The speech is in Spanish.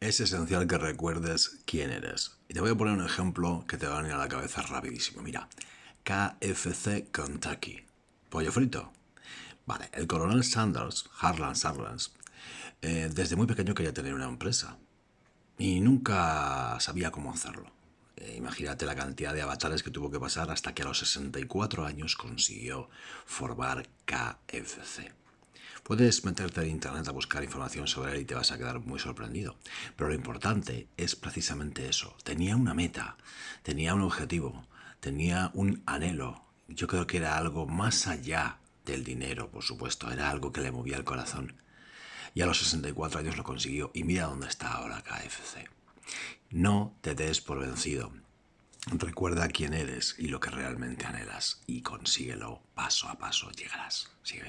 es esencial que recuerdes quién eres. Y te voy a poner un ejemplo que te va a venir a la cabeza rapidísimo. Mira, KFC Kentucky. Pollo frito. Vale, el coronel Sanders, Harlan Sanders, eh, desde muy pequeño quería tener una empresa y nunca sabía cómo hacerlo. Eh, imagínate la cantidad de avatares que tuvo que pasar hasta que a los 64 años consiguió formar KFC. Puedes meterte en internet a buscar información sobre él y te vas a quedar muy sorprendido. Pero lo importante es precisamente eso. Tenía una meta, tenía un objetivo, tenía un anhelo. Yo creo que era algo más allá del dinero, por supuesto. Era algo que le movía el corazón. Y a los 64 años lo consiguió. Y mira dónde está ahora KFC. No te des por vencido. Recuerda quién eres y lo que realmente anhelas y consíguelo paso a paso. Llegarás. Sigue.